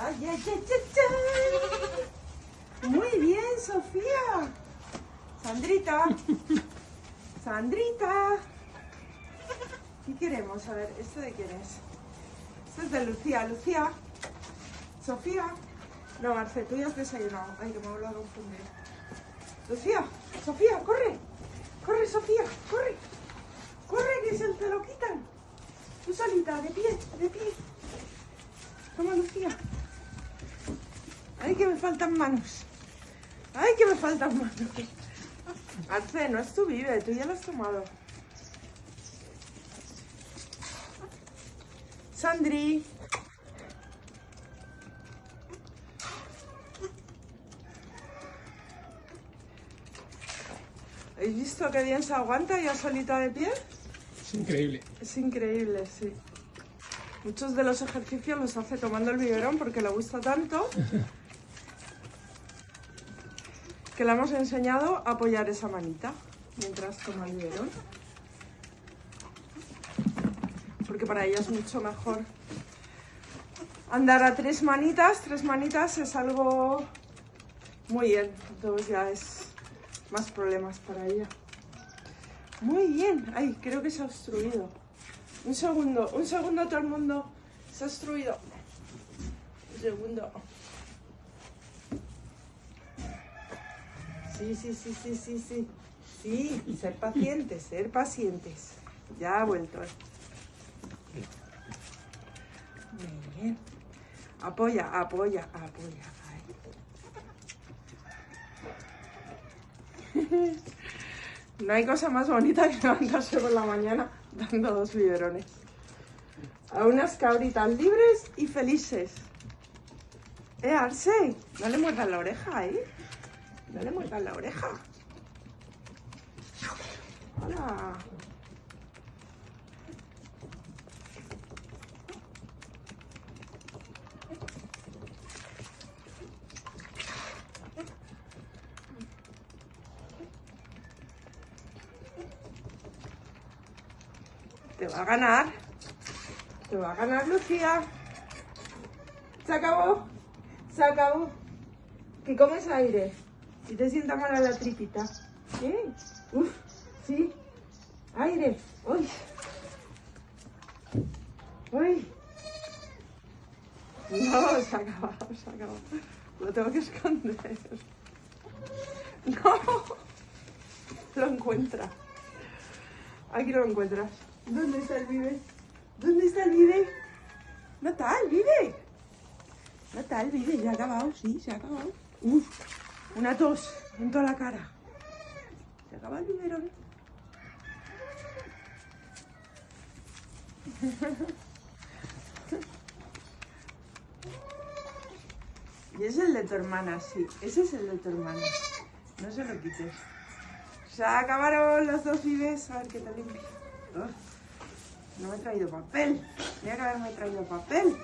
Ay, ay, ay, ay. Muy bien, Sofía. Sandrita. Sandrita. ¿Qué queremos? A ver, ¿esto de quién es? Esto es de Lucía. Lucía. Sofía. No, Marce, tú ya has desayunado. Ay, que me voy a confundir. Lucía. Sofía, corre. Corre, Sofía. Corre. Corre, que se te lo quitan. Tú solita, de pie, de pie. Toma, Lucía. Ay, que me faltan manos. Ay, que me faltan manos. Arce, no es tu vive, tú ya lo has tomado. Sandri. ¿Habéis visto qué bien se aguanta ya solita de pie? Es increíble. Es increíble, sí. Muchos de los ejercicios los hace tomando el biberón porque le gusta tanto que le hemos enseñado a apoyar esa manita mientras toma el biberón. Porque para ella es mucho mejor andar a tres manitas. Tres manitas es algo muy bien, entonces ya es más problemas para ella. Muy bien. Ay, creo que se ha obstruido. Un segundo, un segundo todo el mundo. Se ha obstruido. Un segundo. Sí, sí, sí, sí, sí, sí. Sí, ser pacientes, ser pacientes. Ya ha vuelto. Muy bien. Apoya, apoya, apoya. No hay cosa más bonita que levantarse por la mañana dando dos biberones. A unas cabritas libres y felices. Eh, Arce, no le muerdas la oreja, ¿eh? No le la oreja. Te va a ganar. Te va a ganar Lucía. Se acabó. Se acabó. Que comes aire. Si te sienta mal la tripita. ¿Eh? Uf, sí. Aire. Uy. Uy. No, se ha acabado, se ha acabado. Lo tengo que esconder. No. Lo encuentra. Aquí lo encuentras. ¿Dónde está el vive? ¿Dónde está el vive? El vive. El vive. Ya ha acabado, sí, se ha acabado. Uf, una tos en toda la cara. Se acaba el biberón. Y ese es el de tu hermana, sí. Ese es el de tu hermana. No se lo quites. Se acabaron los dos vives. A ver qué te limpio. No me he traído papel. Tenía que haberme traído papel.